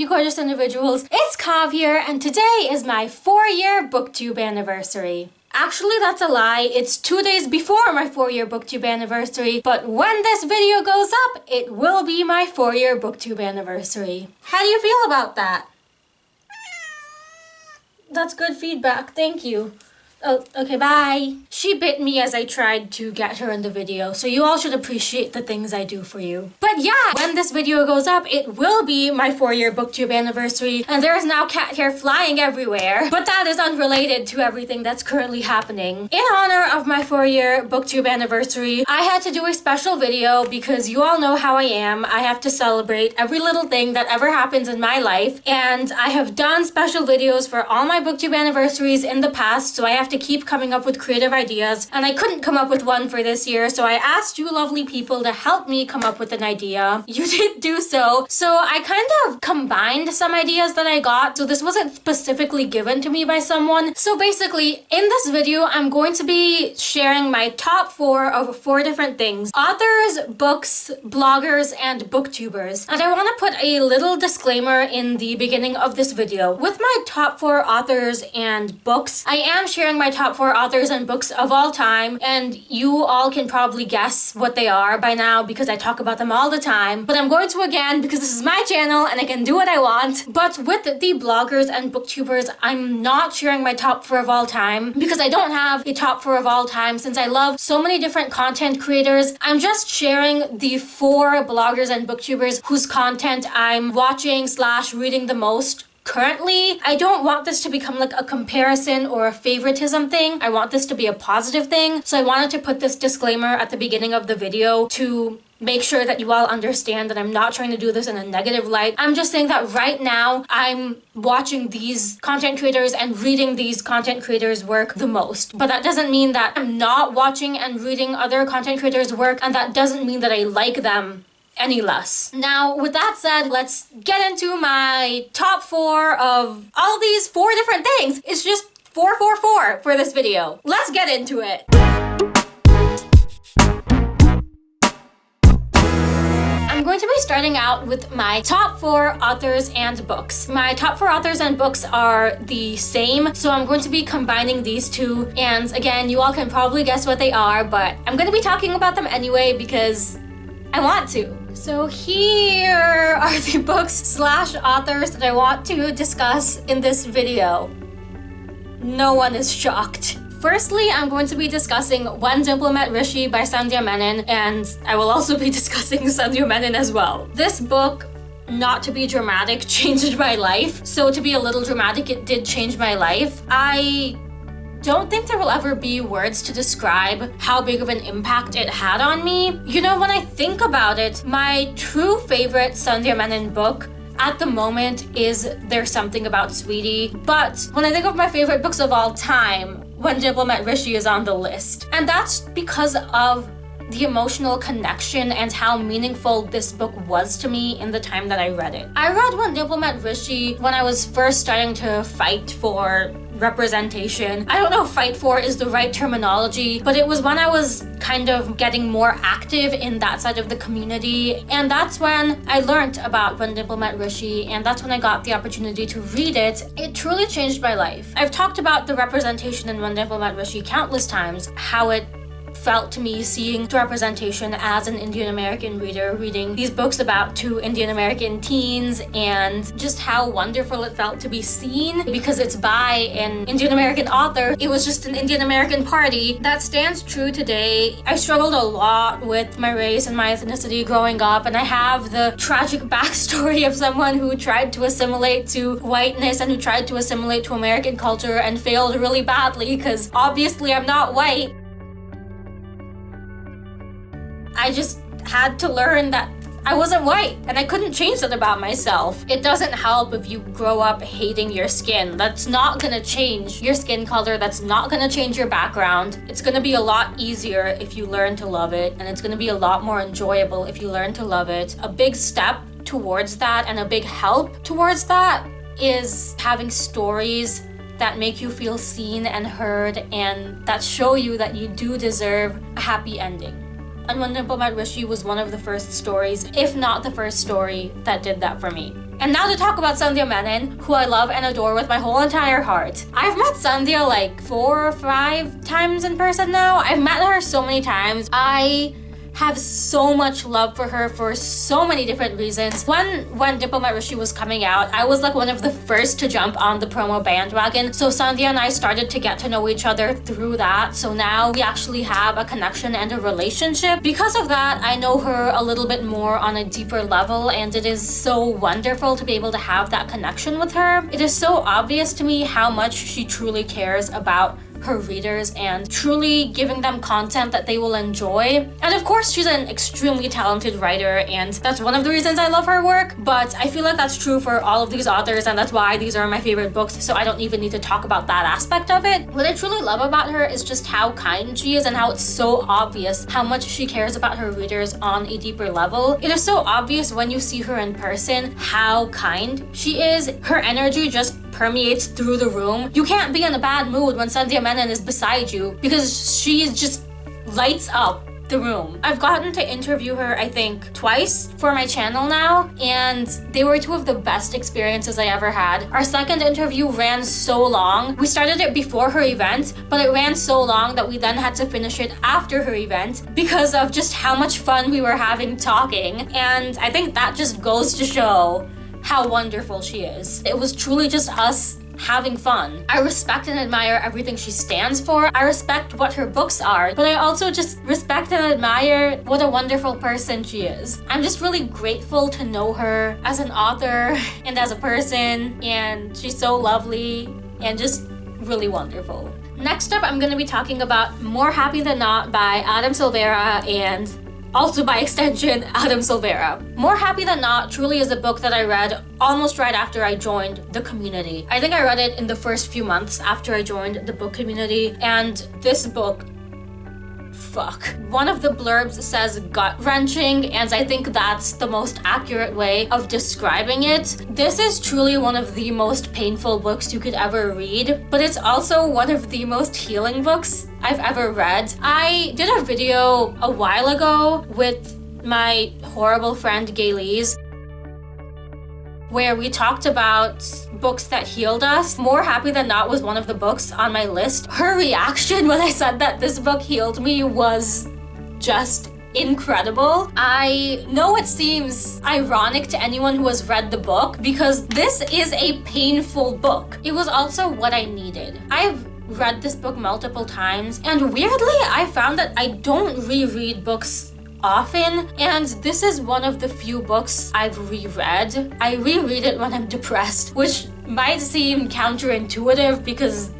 you gorgeous individuals. It's Kav here, and today is my four-year booktube anniversary. Actually, that's a lie. It's two days before my four-year booktube anniversary, but when this video goes up, it will be my four-year booktube anniversary. How do you feel about that? That's good feedback, thank you. Oh, okay, bye. She bit me as I tried to get her in the video, so you all should appreciate the things I do for you. But yeah, when this video goes up, it will be my four-year booktube anniversary, and there is now cat hair flying everywhere. But that is unrelated to everything that's currently happening. In honor of my four-year booktube anniversary, I had to do a special video because you all know how I am. I have to celebrate every little thing that ever happens in my life, and I have done special videos for all my booktube anniversaries in the past, so I have to keep coming up with creative ideas and I couldn't come up with one for this year so I asked you lovely people to help me come up with an idea. You did do so. So I kind of combined some ideas that I got so this wasn't specifically given to me by someone. So basically in this video I'm going to be sharing my top four of four different things. Authors, books, bloggers, and booktubers. And I want to put a little disclaimer in the beginning of this video. With my top four authors and books, I am sharing my top four authors and books of all time, and you all can probably guess what they are by now because I talk about them all the time. But I'm going to again because this is my channel and I can do what I want. But with the bloggers and booktubers, I'm not sharing my top four of all time because I don't have a top four of all time since I love so many different content creators. I'm just sharing the four bloggers and booktubers whose content I'm watching slash reading the most currently. I don't want this to become like a comparison or a favoritism thing. I want this to be a positive thing. So I wanted to put this disclaimer at the beginning of the video to make sure that you all understand that I'm not trying to do this in a negative light. I'm just saying that right now I'm watching these content creators and reading these content creators work the most. But that doesn't mean that I'm not watching and reading other content creators work and that doesn't mean that I like them any less. Now, with that said, let's get into my top four of all these four different things. It's just 444 for this video. Let's get into it. I'm going to be starting out with my top four authors and books. My top four authors and books are the same, so I'm going to be combining these two. And again, you all can probably guess what they are, but I'm going to be talking about them anyway because I want to. So here are the books slash authors that I want to discuss in this video. No one is shocked. Firstly, I'm going to be discussing When Dimple Met Rishi by Sandhya Menon, and I will also be discussing Sandhya Menon as well. This book not to be dramatic changed my life. So to be a little dramatic, it did change my life. I don't think there will ever be words to describe how big of an impact it had on me. You know, when I think about it, my true favorite Sandhya Menon book at the moment is There's Something About Sweetie. But when I think of my favorite books of all time, When Dimple Met Rishi is on the list. And that's because of the emotional connection and how meaningful this book was to me in the time that I read it. I read When Dimple Met Rishi when I was first starting to fight for representation. I don't know if fight for is the right terminology, but it was when I was kind of getting more active in that side of the community. And that's when I learned about When Dimple Met Rishi, and that's when I got the opportunity to read it. It truly changed my life. I've talked about the representation in When Dimple Met Rishi countless times, how it felt to me seeing representation as an Indian American reader reading these books about two Indian American teens and just how wonderful it felt to be seen because it's by an Indian American author. It was just an Indian American party that stands true today. I struggled a lot with my race and my ethnicity growing up and I have the tragic backstory of someone who tried to assimilate to whiteness and who tried to assimilate to American culture and failed really badly because obviously I'm not white. I just had to learn that I wasn't white and I couldn't change that about myself. It doesn't help if you grow up hating your skin. That's not gonna change your skin color. That's not gonna change your background. It's gonna be a lot easier if you learn to love it and it's gonna be a lot more enjoyable if you learn to love it. A big step towards that and a big help towards that is having stories that make you feel seen and heard and that show you that you do deserve a happy ending. Dimple Met Rishi was one of the first stories, if not the first story, that did that for me. And now to talk about Sandhya Menon, who I love and adore with my whole entire heart. I've met Sandhya like four or five times in person now. I've met her so many times. I have so much love for her for so many different reasons. When when Dimple Met Rishi was coming out, I was like one of the first to jump on the promo bandwagon. So Sandhya and I started to get to know each other through that. So now we actually have a connection and a relationship. Because of that, I know her a little bit more on a deeper level and it is so wonderful to be able to have that connection with her. It is so obvious to me how much she truly cares about her readers and truly giving them content that they will enjoy. And of course, she's an extremely talented writer and that's one of the reasons I love her work, but I feel like that's true for all of these authors and that's why these are my favorite books, so I don't even need to talk about that aspect of it. What I truly love about her is just how kind she is and how it's so obvious how much she cares about her readers on a deeper level. It is so obvious when you see her in person how kind she is. Her energy just permeates through the room. You can't be in a bad mood when Sandhya Menon is beside you because she just lights up the room. I've gotten to interview her, I think, twice for my channel now, and they were two of the best experiences I ever had. Our second interview ran so long. We started it before her event, but it ran so long that we then had to finish it after her event because of just how much fun we were having talking, and I think that just goes to show how wonderful she is. It was truly just us having fun. I respect and admire everything she stands for. I respect what her books are, but I also just respect and admire what a wonderful person she is. I'm just really grateful to know her as an author and as a person, and she's so lovely and just really wonderful. Next up, I'm going to be talking about More Happy Than Not by Adam Silvera and also by extension, Adam Silvera. More Happy Than Not truly is a book that I read almost right after I joined the community. I think I read it in the first few months after I joined the book community, and this book fuck. One of the blurbs says gut-wrenching, and I think that's the most accurate way of describing it. This is truly one of the most painful books you could ever read, but it's also one of the most healing books I've ever read. I did a video a while ago with my horrible friend Gaylise where we talked about books that healed us. More Happy Than Not was one of the books on my list. Her reaction when I said that this book healed me was just incredible. I know it seems ironic to anyone who has read the book because this is a painful book. It was also what I needed. I've read this book multiple times and weirdly I found that I don't reread books often and this is one of the few books I've reread. I reread it when I'm depressed, which might seem counterintuitive because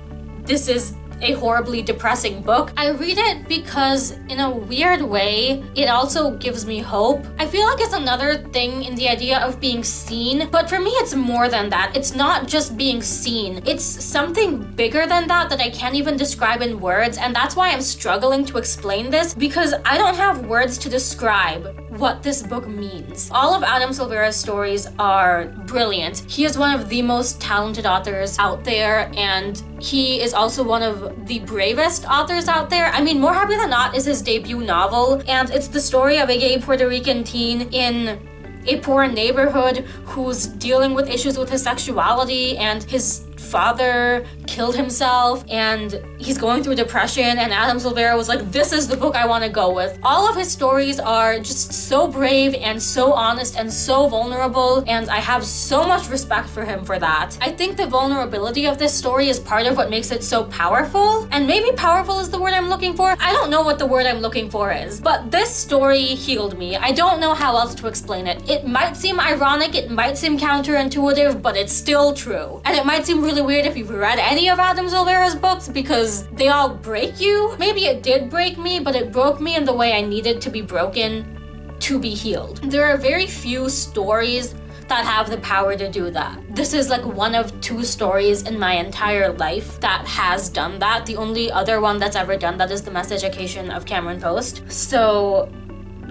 this is a horribly depressing book. I read it because in a weird way, it also gives me hope. I feel like it's another thing in the idea of being seen, but for me, it's more than that. It's not just being seen. It's something bigger than that that I can't even describe in words, and that's why I'm struggling to explain this because I don't have words to describe what this book means. All of Adam Silvera's stories are brilliant. He is one of the most talented authors out there and he is also one of the bravest authors out there. I mean, More Happy Than Not is his debut novel and it's the story of a gay Puerto Rican teen in a poor neighborhood who's dealing with issues with his sexuality and his father killed himself and he's going through depression and Adam Silvera was like, this is the book I want to go with. All of his stories are just so brave and so honest and so vulnerable and I have so much respect for him for that. I think the vulnerability of this story is part of what makes it so powerful and maybe powerful is the word I'm looking for. I don't know what the word I'm looking for is, but this story healed me. I don't know how else to explain it. It might seem ironic, it might seem counterintuitive, but it's still true. And it might seem really weird if you've read any of Adam Silvera's books because they all break you. Maybe it did break me, but it broke me in the way I needed to be broken to be healed. There are very few stories that have the power to do that. This is like one of two stories in my entire life that has done that. The only other one that's ever done that is The Miseducation of Cameron Post. So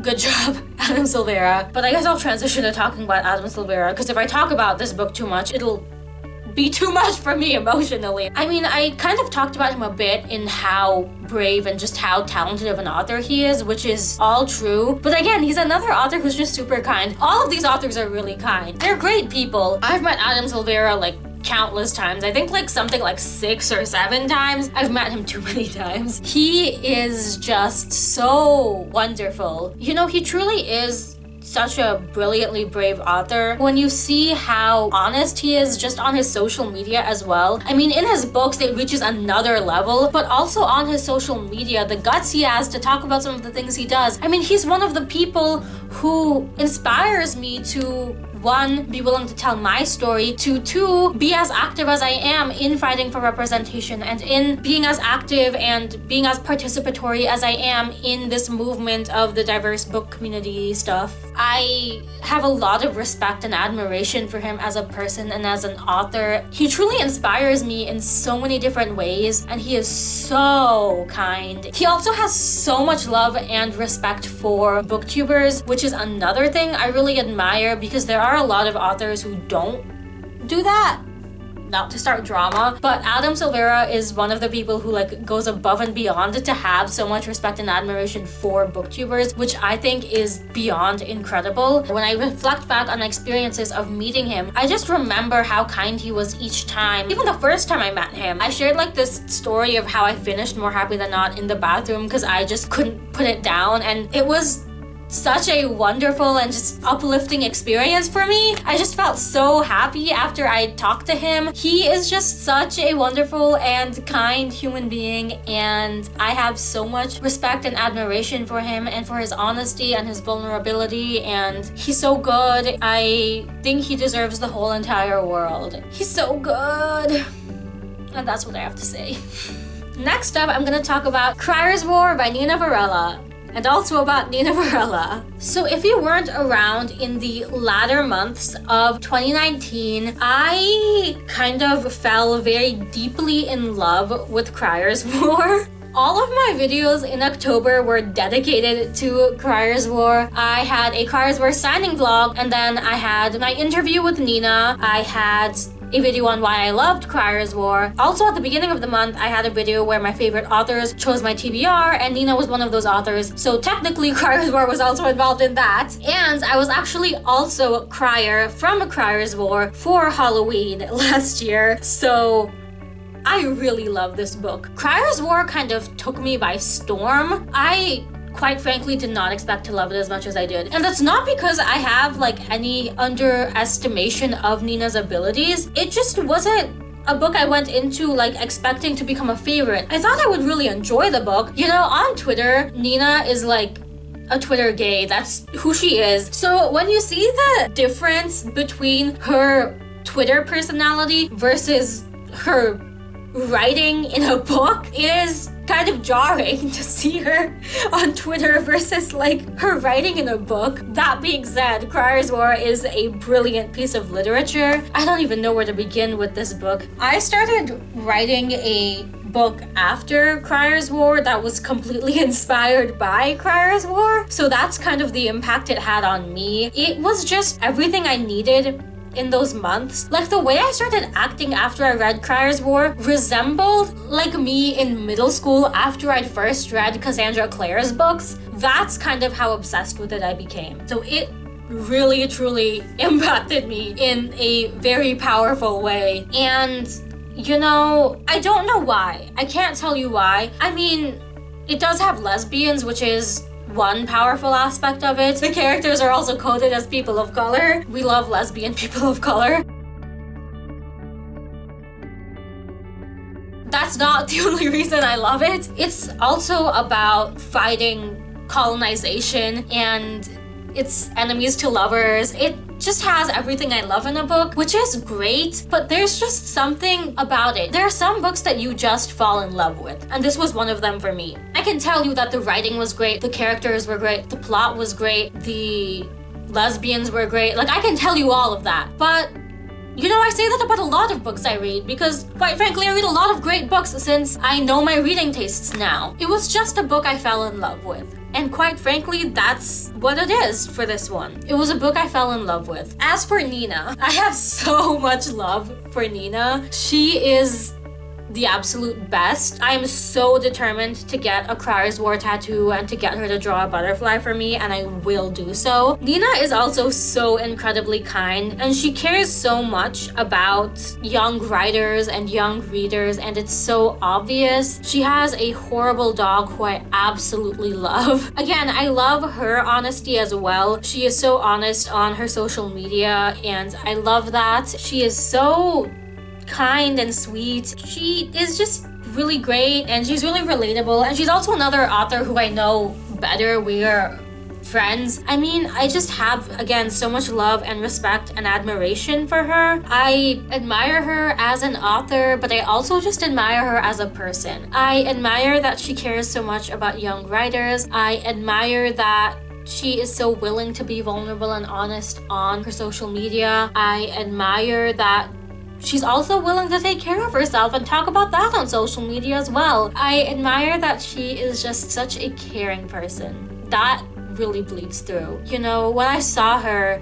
good job, Adam Silvera. But I guess I'll transition to talking about Adam Silvera because if I talk about this book too much, it'll be too much for me emotionally. I mean, I kind of talked about him a bit in how brave and just how talented of an author he is, which is all true. But again, he's another author who's just super kind. All of these authors are really kind. They're great people. I've met Adam Silvera like countless times. I think like something like six or seven times. I've met him too many times. He is just so wonderful. You know, he truly is such a brilliantly brave author. When you see how honest he is just on his social media as well. I mean, in his books, it reaches another level, but also on his social media, the guts he has to talk about some of the things he does. I mean, he's one of the people who inspires me to one, be willing to tell my story, to two, be as active as I am in fighting for representation and in being as active and being as participatory as I am in this movement of the diverse book community stuff. I have a lot of respect and admiration for him as a person and as an author. He truly inspires me in so many different ways and he is so kind. He also has so much love and respect for booktubers, which is another thing I really admire because there are a lot of authors who don't do that not to start drama but adam silvera is one of the people who like goes above and beyond to have so much respect and admiration for booktubers which i think is beyond incredible. When i reflect back on experiences of meeting him i just remember how kind he was each time. Even the first time i met him i shared like this story of how i finished more happy than not in the bathroom because i just couldn't put it down and it was such a wonderful and just uplifting experience for me. I just felt so happy after I talked to him. He is just such a wonderful and kind human being and I have so much respect and admiration for him and for his honesty and his vulnerability and he's so good. I think he deserves the whole entire world. He's so good. And that's what I have to say. Next up, I'm gonna talk about Crier's War by Nina Varela and also about Nina Varela. So if you weren't around in the latter months of 2019, I kind of fell very deeply in love with Crier's War. All of my videos in October were dedicated to Crier's War. I had a Crier's War signing vlog and then I had my interview with Nina. I had a video on why I loved Crier's War. Also at the beginning of the month, I had a video where my favorite authors chose my TBR and Nina was one of those authors. So technically Crier's War was also involved in that. And I was actually also Crier from Crier's War for Halloween last year. So I really love this book. Crier's War kind of took me by storm. I quite frankly did not expect to love it as much as I did. And that's not because I have like any underestimation of Nina's abilities. It just wasn't a book I went into like expecting to become a favorite. I thought I would really enjoy the book. You know, on Twitter, Nina is like a Twitter gay. That's who she is. So when you see the difference between her Twitter personality versus her writing in a book, it is kind of jarring to see her on Twitter versus like her writing in a book. That being said, Crier's War is a brilliant piece of literature. I don't even know where to begin with this book. I started writing a book after Crier's War that was completely inspired by Crier's War. So that's kind of the impact it had on me. It was just everything I needed in those months. Like the way I started acting after I read Crier's War resembled like me in middle school after I'd first read Cassandra Clare's books. That's kind of how obsessed with it I became. So it really truly impacted me in a very powerful way. And you know, I don't know why. I can't tell you why. I mean, it does have lesbians, which is one powerful aspect of it. The characters are also coded as people of color. We love lesbian people of color. That's not the only reason I love it. It's also about fighting colonization and its enemies to lovers. It just has everything I love in a book, which is great, but there's just something about it. There are some books that you just fall in love with, and this was one of them for me. I can tell you that the writing was great, the characters were great, the plot was great, the lesbians were great. Like, I can tell you all of that, but you know, I say that about a lot of books I read because, quite frankly, I read a lot of great books since I know my reading tastes now. It was just a book I fell in love with. And quite frankly, that's what it is for this one. It was a book I fell in love with. As for Nina, I have so much love for Nina. She is the absolute best. I am so determined to get a Crier's War tattoo and to get her to draw a butterfly for me and I will do so. Nina is also so incredibly kind and she cares so much about young writers and young readers and it's so obvious. She has a horrible dog who I absolutely love. Again, I love her honesty as well. She is so honest on her social media and I love that. She is so kind and sweet. She is just really great and she's really relatable and she's also another author who I know better. We are friends. I mean, I just have, again, so much love and respect and admiration for her. I admire her as an author, but I also just admire her as a person. I admire that she cares so much about young writers. I admire that she is so willing to be vulnerable and honest on her social media. I admire that She's also willing to take care of herself and talk about that on social media as well. I admire that she is just such a caring person. That really bleeds through. You know, when I saw her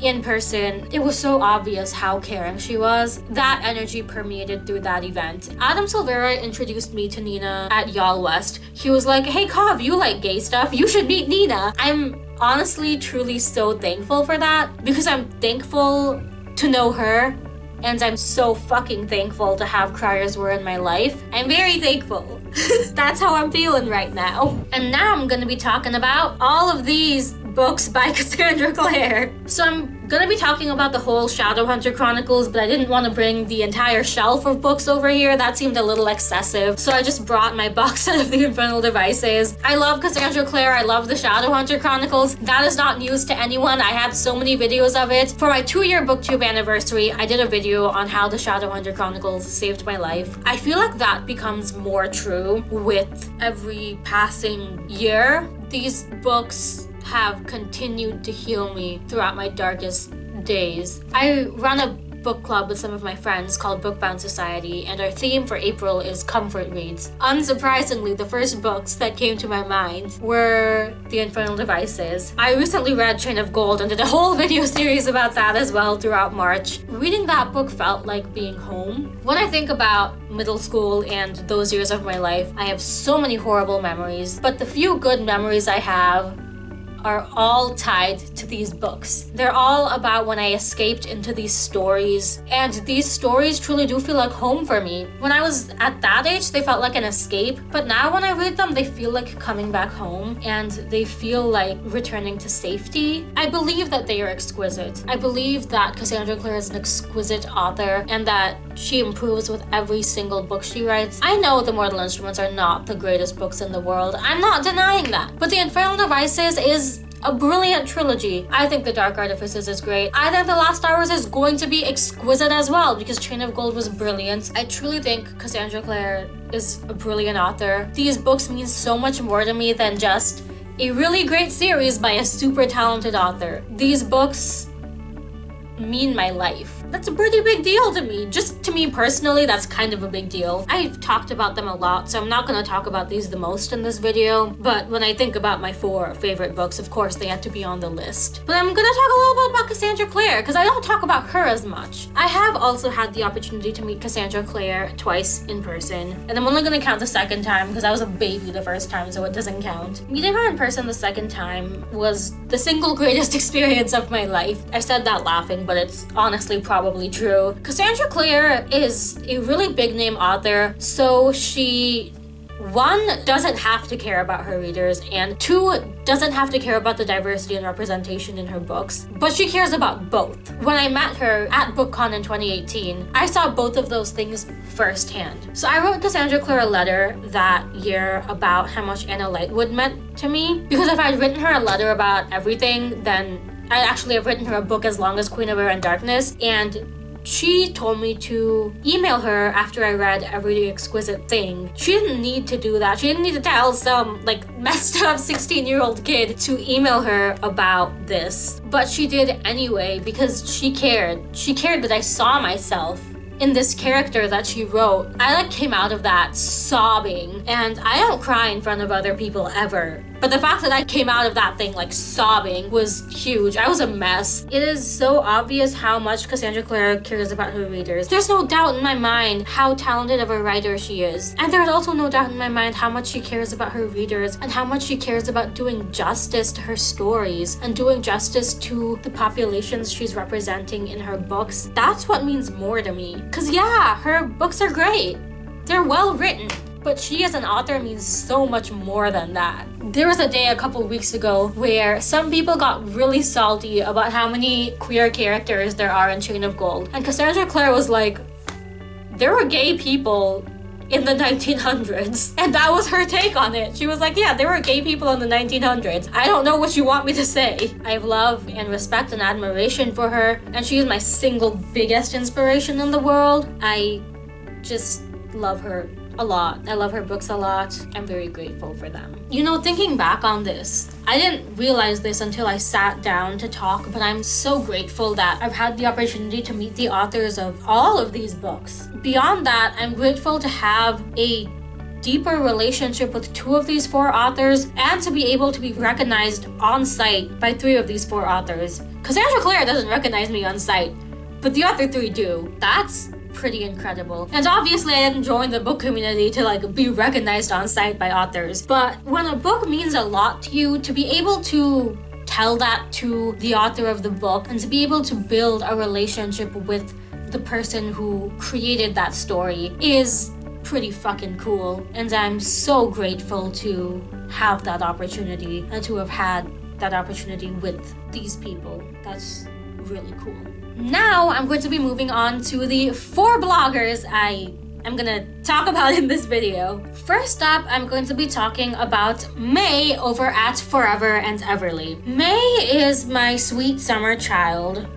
in person, it was so obvious how caring she was. That energy permeated through that event. Adam Silvera introduced me to Nina at YALLWEST. He was like, hey Kav, you like gay stuff, you should meet Nina. I'm honestly truly so thankful for that because I'm thankful to know her and I'm so fucking thankful to have Crier's War in my life. I'm very thankful. That's how I'm feeling right now. And now I'm gonna be talking about all of these books by Cassandra Clare. So I'm gonna be talking about the whole Shadowhunter Chronicles, but I didn't want to bring the entire shelf of books over here. That seemed a little excessive. So I just brought my box of the Infernal Devices. I love Cassandra Clare. I love the Shadowhunter Chronicles. That is not news to anyone. I have so many videos of it. For my two-year booktube anniversary, I did a video on how the Shadowhunter Chronicles saved my life. I feel like that becomes more true with every passing year. These books have continued to heal me throughout my darkest days. I run a book club with some of my friends called Bookbound Society, and our theme for April is comfort reads. Unsurprisingly, the first books that came to my mind were The Infernal Devices. I recently read Chain of Gold and did a whole video series about that as well throughout March. Reading that book felt like being home. When I think about middle school and those years of my life, I have so many horrible memories, but the few good memories I have are all tied to these books. They're all about when I escaped into these stories, and these stories truly do feel like home for me. When I was at that age, they felt like an escape, but now when I read them, they feel like coming back home, and they feel like returning to safety. I believe that they are exquisite. I believe that Cassandra Clare is an exquisite author, and that she improves with every single book she writes. I know The Mortal Instruments are not the greatest books in the world. I'm not denying that. But The Infernal Devices is a brilliant trilogy. I think The Dark Artifices is great. I think The Last Hours is going to be exquisite as well because Chain of Gold was brilliant. I truly think Cassandra Clare is a brilliant author. These books mean so much more to me than just a really great series by a super talented author. These books mean my life that's a pretty big deal to me. Just to me personally, that's kind of a big deal. I've talked about them a lot, so I'm not gonna talk about these the most in this video, but when I think about my four favorite books, of course they have to be on the list. But I'm gonna talk a little bit about Cassandra Clare, because I don't talk about her as much. I have also had the opportunity to meet Cassandra Clare twice in person, and I'm only gonna count the second time because I was a baby the first time, so it doesn't count. Meeting her in person the second time was the single greatest experience of my life. I said that laughing, but it's honestly probably probably true. Cassandra Clare is a really big name author, so she one doesn't have to care about her readers and two doesn't have to care about the diversity and representation in her books but she cares about both when i met her at bookcon in 2018 i saw both of those things firsthand so i wrote cassandra clare a letter that year about how much anna lightwood meant to me because if i'd written her a letter about everything then I actually have written her a book as long as Queen of Air and Darkness, and she told me to email her after I read Every Exquisite Thing. She didn't need to do that. She didn't need to tell some like messed up 16 year old kid to email her about this. But she did anyway because she cared. She cared that I saw myself in this character that she wrote. I like came out of that sobbing and I don't cry in front of other people ever But the fact that I came out of that thing like sobbing was huge. I was a mess. It is so obvious how much Cassandra Clare cares about her readers. There's no doubt in my mind how talented of a writer she is. And there's also no doubt in my mind how much she cares about her readers and how much she cares about doing justice to her stories and doing justice to the populations she's representing in her books. That's what means more to me. Cause yeah, her books are great. They're well written. But she as an author means so much more than that. There was a day a couple weeks ago where some people got really salty about how many queer characters there are in Chain of Gold. And Cassandra Clare was like, there were gay people in the 1900s. And that was her take on it. She was like, yeah, there were gay people in the 1900s. I don't know what you want me to say. I have love and respect and admiration for her. And she is my single biggest inspiration in the world. I just love her a lot. I love her books a lot. I'm very grateful for them. You know, thinking back on this, I didn't realize this until I sat down to talk, but I'm so grateful that I've had the opportunity to meet the authors of all of these books. Beyond that, I'm grateful to have a deeper relationship with two of these four authors and to be able to be recognized on site by three of these four authors. Cassandra Clare doesn't recognize me on site, but the other three do. That's pretty incredible. And obviously I didn't join the book community to like be recognized on site by authors. But when a book means a lot to you, to be able to tell that to the author of the book and to be able to build a relationship with the person who created that story is pretty fucking cool. And I'm so grateful to have that opportunity and to have had that opportunity with these people. That's really cool. Now I'm going to be moving on to the four bloggers I am gonna talk about in this video. First up, I'm going to be talking about May over at Forever and Everly. May is my sweet summer child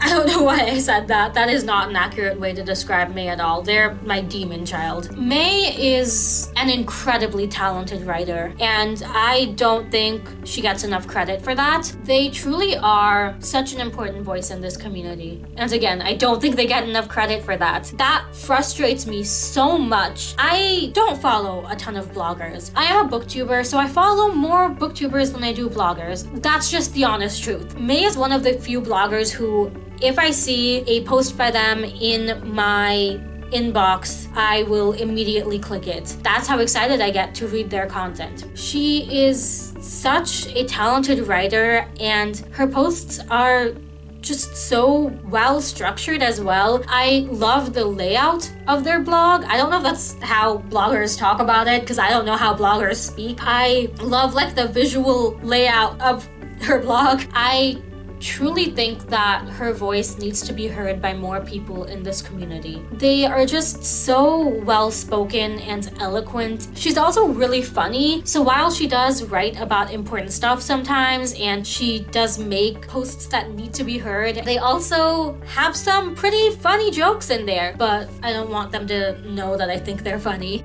I don't know why I said that. That is not an accurate way to describe May at all. They're my demon child. May is an incredibly talented writer, and I don't think she gets enough credit for that. They truly are such an important voice in this community. And again, I don't think they get enough credit for that. That frustrates me so much. I don't follow a ton of bloggers. I am a booktuber, so I follow more booktubers than I do bloggers. That's just the honest truth. May is one of the few bloggers who if I see a post by them in my inbox, I will immediately click it. That's how excited I get to read their content. She is such a talented writer and her posts are just so well structured as well. I love the layout of their blog. I don't know if that's how bloggers talk about it because I don't know how bloggers speak. I love like the visual layout of her blog. I truly think that her voice needs to be heard by more people in this community. They are just so well spoken and eloquent. She's also really funny, so while she does write about important stuff sometimes and she does make posts that need to be heard, they also have some pretty funny jokes in there, but I don't want them to know that I think they're funny.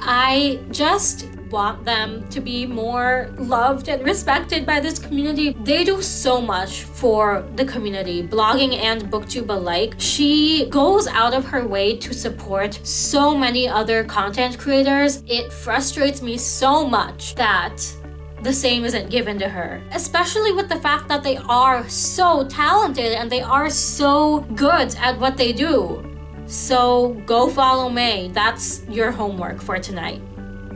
I just want them to be more loved and respected by this community. They do so much for the community, blogging and booktube alike. She goes out of her way to support so many other content creators. It frustrates me so much that the same isn't given to her. Especially with the fact that they are so talented and they are so good at what they do. So go follow May. That's your homework for tonight.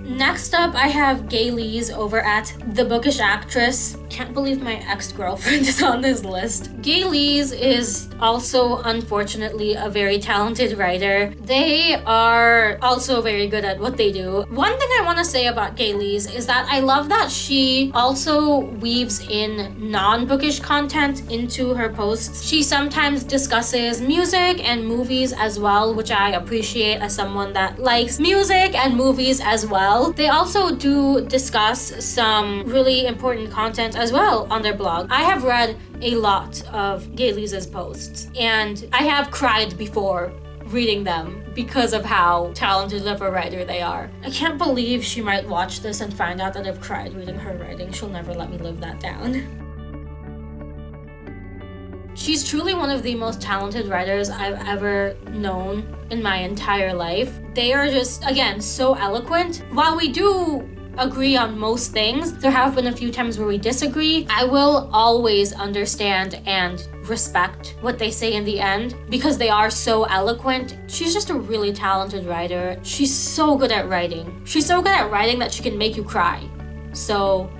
Next up, I have Gaylise over at The Bookish Actress. Can't believe my ex-girlfriend is on this list. Gaylise is also, unfortunately, a very talented writer. They are also very good at what they do. One thing I want to say about Gaylise is that I love that she also weaves in non-bookish content into her posts. She sometimes discusses music and movies as well, which I appreciate as someone that likes music and movies as well well. They also do discuss some really important content as well on their blog. I have read a lot of Gaylise's posts and I have cried before reading them because of how talented of a writer they are. I can't believe she might watch this and find out that I've cried reading her writing. She'll never let me live that down. She's truly one of the most talented writers I've ever known in my entire life. They are just, again, so eloquent. While we do agree on most things. There have been a few times where we disagree. I will always understand and respect what they say in the end because they are so eloquent. She's just a really talented writer. She's so good at writing. She's so good at writing that she can make you cry. So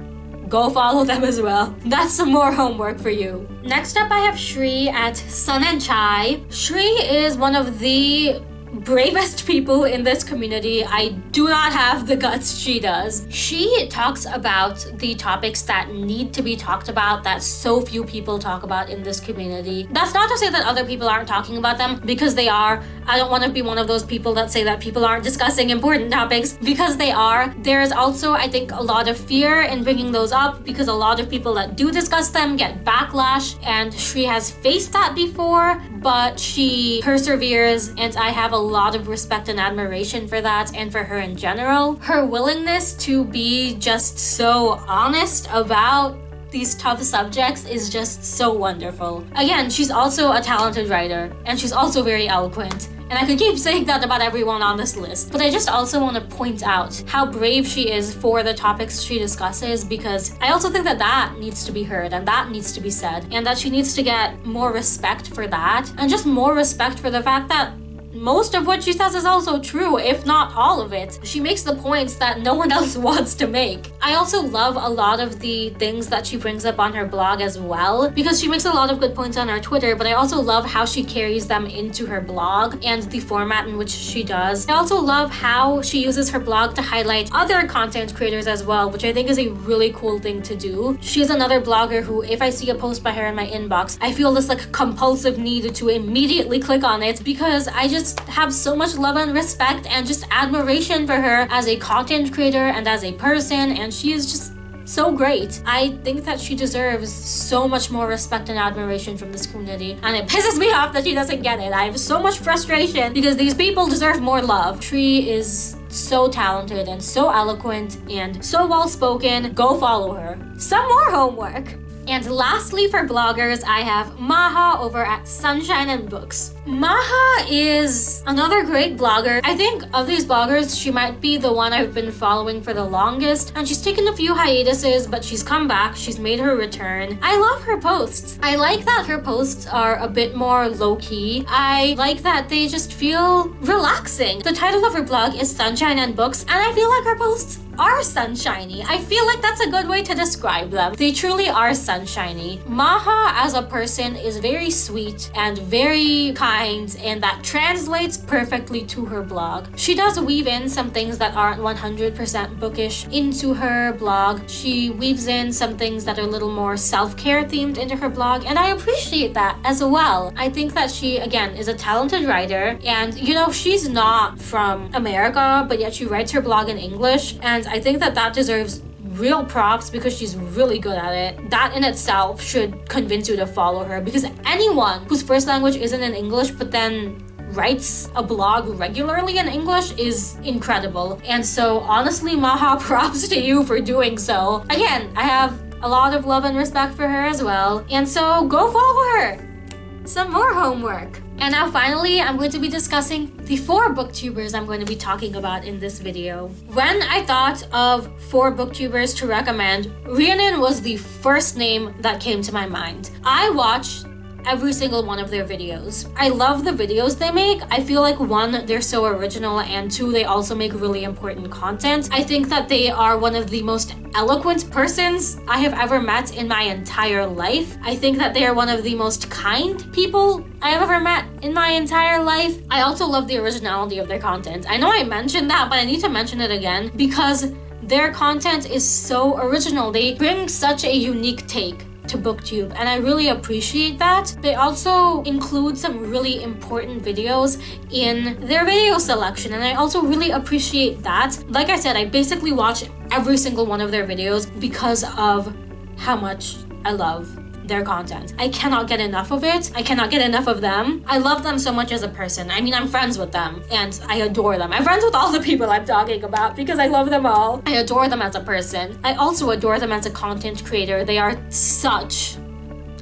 go follow them as well. That's some more homework for you. Next up, I have Shri at Sun and Chai. Shri is one of the bravest people in this community. I do not have the guts she does. She talks about the topics that need to be talked about that so few people talk about in this community. That's not to say that other people aren't talking about them because they are. I don't want to be one of those people that say that people aren't discussing important topics because they are. There is also, I think, a lot of fear in bringing those up because a lot of people that do discuss them get backlash and she has faced that before, but she perseveres and I have a lot of respect and admiration for that and for her in general. Her willingness to be just so honest about these tough subjects is just so wonderful. Again, she's also a talented writer and she's also very eloquent. And I could keep saying that about everyone on this list, but I just also want to point out how brave she is for the topics she discusses because I also think that that needs to be heard and that needs to be said and that she needs to get more respect for that and just more respect for the fact that most of what she says is also true, if not all of it. She makes the points that no one else wants to make. I also love a lot of the things that she brings up on her blog as well, because she makes a lot of good points on her Twitter, but I also love how she carries them into her blog and the format in which she does. I also love how she uses her blog to highlight other content creators as well, which I think is a really cool thing to do. She's another blogger who, if I see a post by her in my inbox, I feel this like compulsive need to immediately click on it because I just have so much love and respect and just admiration for her as a content creator and as a person and she is just so great. I think that she deserves so much more respect and admiration from this community and it pisses me off that she doesn't get it. I have so much frustration because these people deserve more love. Shri is so talented and so eloquent and so well spoken. Go follow her. Some more homework. And lastly for bloggers, I have Maha over at Sunshine and Books. Maha is another great blogger. I think of these bloggers, she might be the one I've been following for the longest. And she's taken a few hiatuses, but she's come back. She's made her return. I love her posts. I like that her posts are a bit more low-key. I like that they just feel relaxing. The title of her blog is Sunshine and Books, and I feel like her posts are sunshiny. I feel like that's a good way to describe them. They truly are sunshiny. Maha as a person is very sweet and very kind and that translates perfectly to her blog. She does weave in some things that aren't 100% bookish into her blog. She weaves in some things that are a little more self-care themed into her blog and I appreciate that as well. I think that she, again, is a talented writer and you know, she's not from America but yet she writes her blog in English and I think that that deserves real props because she's really good at it. That in itself should convince you to follow her because anyone whose first language isn't in English but then writes a blog regularly in English is incredible. And so honestly, Maha, props to you for doing so. Again, I have a lot of love and respect for her as well. And so go follow her. Some more homework. And now finally, I'm going to be discussing the four booktubers I'm going to be talking about in this video. When I thought of four booktubers to recommend, Rhiannon was the first name that came to my mind. I watched every single one of their videos. I love the videos they make. I feel like one, they're so original and two, they also make really important content. I think that they are one of the most eloquent persons I have ever met in my entire life. I think that they are one of the most kind people I have ever met in my entire life. I also love the originality of their content. I know I mentioned that, but I need to mention it again because their content is so original. They bring such a unique take to booktube and i really appreciate that. They also include some really important videos in their video selection and i also really appreciate that. Like i said i basically watch every single one of their videos because of how much i love their content. I cannot get enough of it. I cannot get enough of them. I love them so much as a person. I mean, I'm friends with them and I adore them. I'm friends with all the people I'm talking about because I love them all. I adore them as a person. I also adore them as a content creator. They are such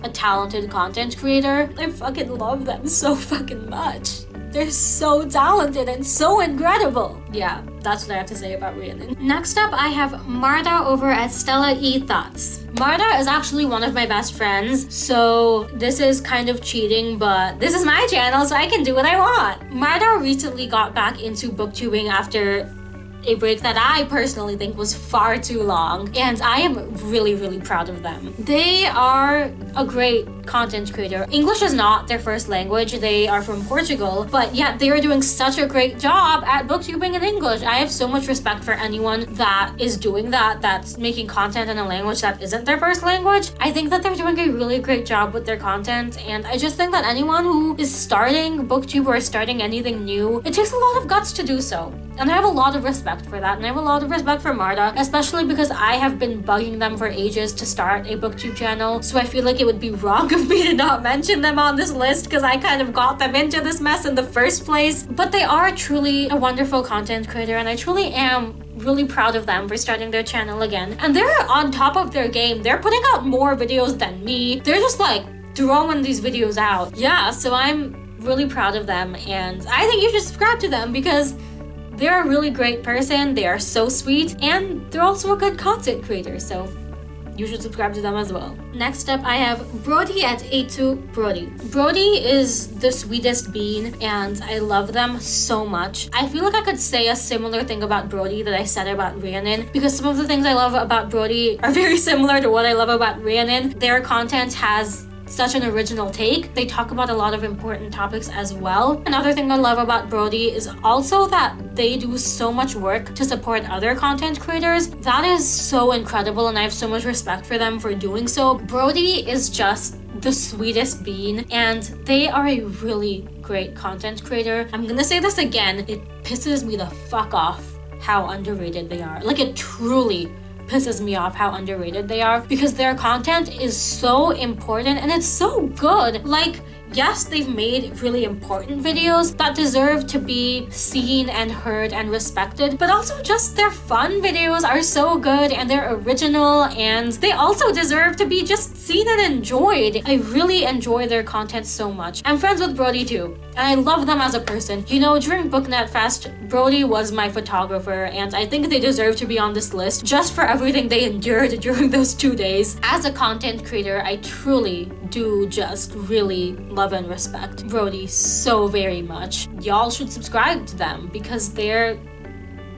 a talented content creator. I fucking love them so fucking much. They're so talented and so incredible. Yeah, that's what I have to say about Rhiannon. Next up, I have Marta over at Stella E Thoughts. Marta is actually one of my best friends, so this is kind of cheating, but this is my channel, so I can do what I want. Marta recently got back into booktubing after a break that I personally think was far too long and I am really really proud of them. They are a great content creator. English is not their first language, they are from Portugal, but yet they are doing such a great job at booktubing in English. I have so much respect for anyone that is doing that, that's making content in a language that isn't their first language. I think that they're doing a really great job with their content and I just think that anyone who is starting booktube or starting anything new, it takes a lot of guts to do so. And I have a lot of respect for that. And I have a lot of respect for Marta, especially because I have been bugging them for ages to start a booktube channel. So I feel like it would be wrong of me to not mention them on this list because I kind of got them into this mess in the first place. But they are truly a wonderful content creator and I truly am really proud of them for starting their channel again. And they're on top of their game. They're putting out more videos than me. They're just like throwing these videos out. Yeah, so I'm really proud of them and I think you should subscribe to them because they're a really great person, they are so sweet, and they're also a good content creator, so you should subscribe to them as well. Next up, I have Brody at A2 Brody. Brody is the sweetest bean and I love them so much. I feel like I could say a similar thing about Brody that I said about Rhiannon because some of the things I love about Brody are very similar to what I love about Rhiannon. Their content has such an original take. They talk about a lot of important topics as well. Another thing I love about Brody is also that they do so much work to support other content creators. That is so incredible and I have so much respect for them for doing so. Brody is just the sweetest bean and they are a really great content creator. I'm gonna say this again, it pisses me the fuck off how underrated they are. Like it truly pisses me off how underrated they are because their content is so important and it's so good. Like, yes, they've made really important videos that deserve to be seen and heard and respected, but also just their fun videos are so good and they're original and they also deserve to be just seen and enjoyed. I really enjoy their content so much. I'm friends with Brody too, and I love them as a person. You know, during Booknet Fest, Brody was my photographer and I think they deserve to be on this list just for everything they endured during those two days. As a content creator, I truly do just really love and respect Brody so very much. Y'all should subscribe to them because they're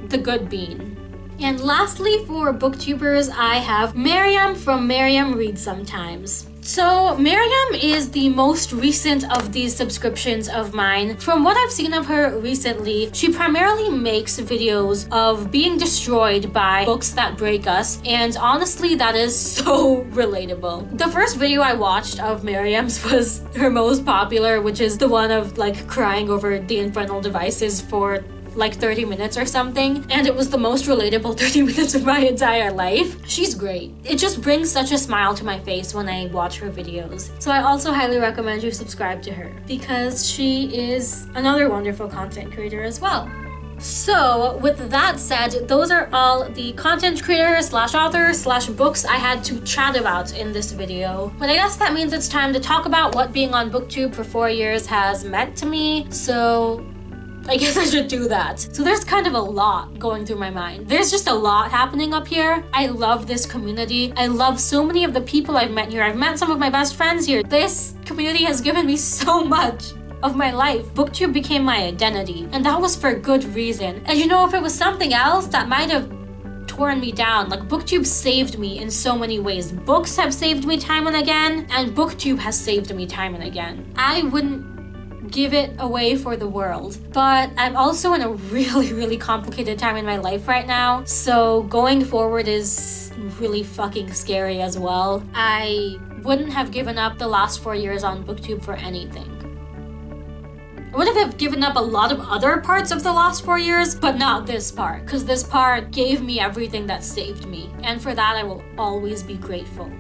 the good bean. And lastly, for booktubers, I have Miriam from Miriam Reads Sometimes. So Miriam is the most recent of these subscriptions of mine. From what I've seen of her recently, she primarily makes videos of being destroyed by books that break us. And honestly, that is so relatable. The first video I watched of Miriam's was her most popular, which is the one of like crying over the infernal devices for like 30 minutes or something and it was the most relatable 30 minutes of my entire life. She's great. It just brings such a smile to my face when I watch her videos. So I also highly recommend you subscribe to her because she is another wonderful content creator as well. So with that said, those are all the content creators slash authors slash books I had to chat about in this video. But I guess that means it's time to talk about what being on booktube for four years has meant to me. So I guess I should do that. So there's kind of a lot going through my mind. There's just a lot happening up here. I love this community. I love so many of the people I've met here. I've met some of my best friends here. This community has given me so much of my life. Booktube became my identity, and that was for good reason. And you know, if it was something else that might have torn me down. Like booktube saved me in so many ways. Books have saved me time and again, and booktube has saved me time and again. I wouldn't give it away for the world. But I'm also in a really, really complicated time in my life right now. So going forward is really fucking scary as well. I wouldn't have given up the last four years on booktube for anything. I would have given up a lot of other parts of the last four years, but not this part, because this part gave me everything that saved me. And for that, I will always be grateful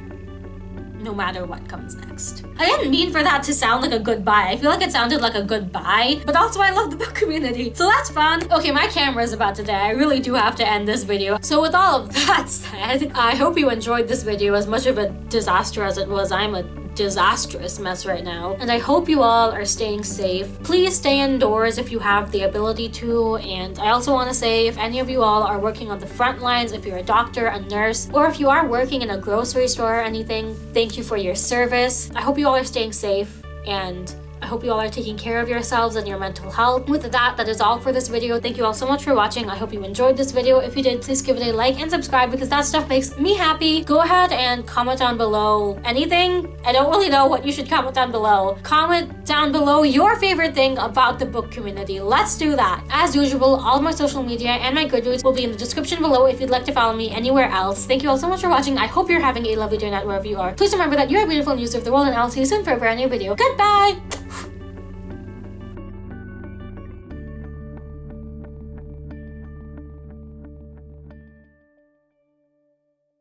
no matter what comes next. I didn't mean for that to sound like a goodbye. I feel like it sounded like a goodbye, but also I love the book community, so that's fun. Okay, my camera is about to die. I really do have to end this video. So with all of that said, I hope you enjoyed this video as much of a disaster as it was. I'm a disastrous mess right now. And I hope you all are staying safe. Please stay indoors if you have the ability to. And I also want to say if any of you all are working on the front lines, if you're a doctor, a nurse, or if you are working in a grocery store or anything, thank you for your service. I hope you all are staying safe and I hope you all are taking care of yourselves and your mental health. With that, that is all for this video. Thank you all so much for watching. I hope you enjoyed this video. If you did, please give it a like and subscribe because that stuff makes me happy. Go ahead and comment down below anything. I don't really know what you should comment down below. Comment down below your favorite thing about the book community. Let's do that. As usual, all my social media and my Goodreads will be in the description below if you'd like to follow me anywhere else. Thank you all so much for watching. I hope you're having a lovely day night wherever you are. Please remember that you are a beautiful and you serve the world and I'll see you soon for a brand new video. Goodbye!